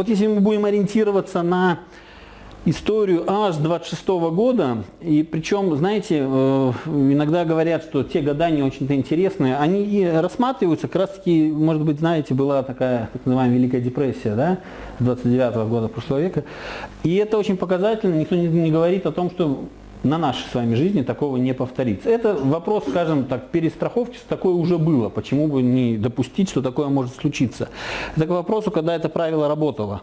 Вот если мы будем ориентироваться на историю аж 26 года, и причем, знаете, э, иногда говорят, что те года не очень-то интересные, они и рассматриваются, как раз таки, может быть, знаете, была такая так называемая Великая депрессия, да, 29 -го года прошлого века, и это очень показательно, никто не, не говорит о том, что на нашей с вами жизни такого не повторится. Это вопрос, скажем так, перестраховки, что такое уже было, почему бы не допустить, что такое может случиться. Это к вопросу, когда это правило работало.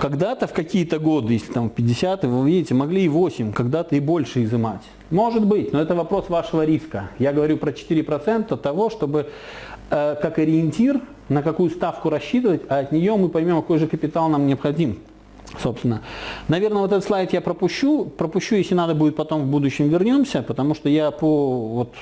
Когда-то в какие-то годы, если там 50 вы видите, могли и 8, когда-то и больше изымать. Может быть, но это вопрос вашего риска. Я говорю про 4% того, чтобы э, как ориентир, на какую ставку рассчитывать, а от нее мы поймем, какой же капитал нам необходим. Собственно, наверное, вот этот слайд я пропущу, пропущу, если надо будет потом в будущем вернемся, потому что я по вот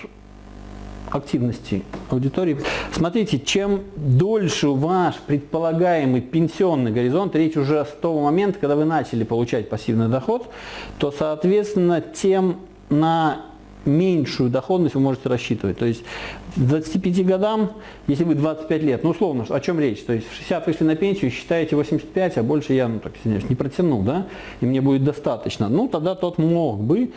активности аудитории. Смотрите, чем дольше ваш предполагаемый пенсионный горизонт, речь уже с того момента, когда вы начали получать пассивный доход, то, соответственно, тем на меньшую доходность вы можете рассчитывать. То есть к 25 годам, если вы 25 лет, ну условно, о чем речь? То есть в 60 вышли на пенсию, считаете 85, а больше я, ну так, не протяну, да, и мне будет достаточно. Ну тогда тот мог бы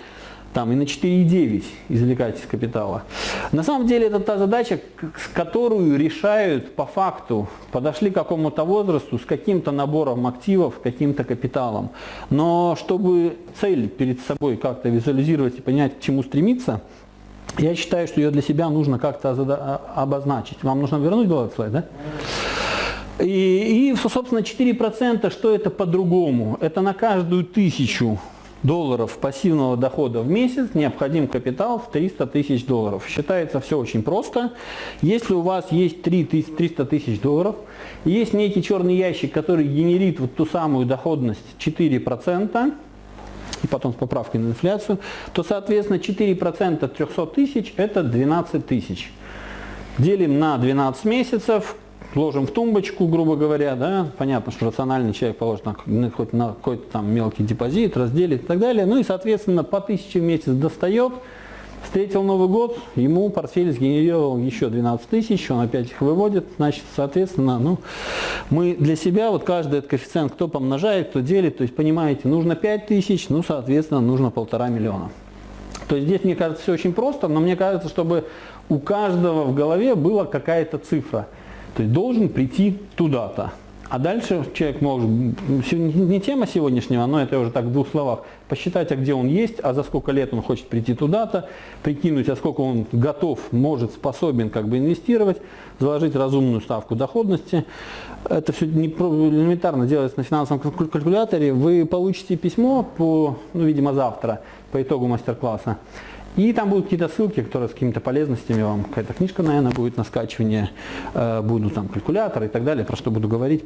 там и на 4,9 извлекать из капитала. На самом деле это та задача, которую решают по факту, подошли к какому-то возрасту с каким-то набором активов, каким-то капиталом. Но чтобы цель перед собой как-то визуализировать и понять, к чему стремиться, я считаю, что ее для себя нужно как-то а, обозначить. Вам нужно вернуть этот слайд, да? И, и собственно, 4% что это по-другому? Это на каждую тысячу долларов пассивного дохода в месяц необходим капитал в 300 тысяч долларов. Считается все очень просто. Если у вас есть 300 тысяч долларов, есть некий черный ящик, который генерит вот ту самую доходность 4%, и потом с поправкой на инфляцию, то, соответственно, 4% 300 тысяч – это 12 тысяч. Делим на 12 месяцев, ложим в тумбочку, грубо говоря, да, понятно, что рациональный человек положит на, хоть на какой-то там мелкий депозит, разделит и так далее, ну и, соответственно, по 1000 в месяц достает, встретил Новый год, ему портфель сгенерировал еще 12 тысяч, он опять их выводит, значит, соответственно, ну, мы для себя, вот каждый этот коэффициент, кто помножает, кто делит, то есть, понимаете, нужно 5 тысяч, ну, соответственно, нужно полтора миллиона. То есть здесь, мне кажется, все очень просто, но мне кажется, чтобы у каждого в голове была какая-то цифра – то есть должен прийти туда-то. А дальше человек может, не тема сегодняшнего, но это уже так в двух словах, посчитать, а где он есть, а за сколько лет он хочет прийти туда-то, прикинуть, а сколько он готов, может, способен как бы инвестировать, заложить разумную ставку доходности. Это все не элементарно делается на финансовом калькуляторе. Вы получите письмо, по, ну, видимо, завтра, по итогу мастер-класса. И там будут какие-то ссылки, которые с какими-то полезностями вам, какая-то книжка, наверное, будет на скачивание, э, будут там калькуляторы и так далее, про что буду говорить.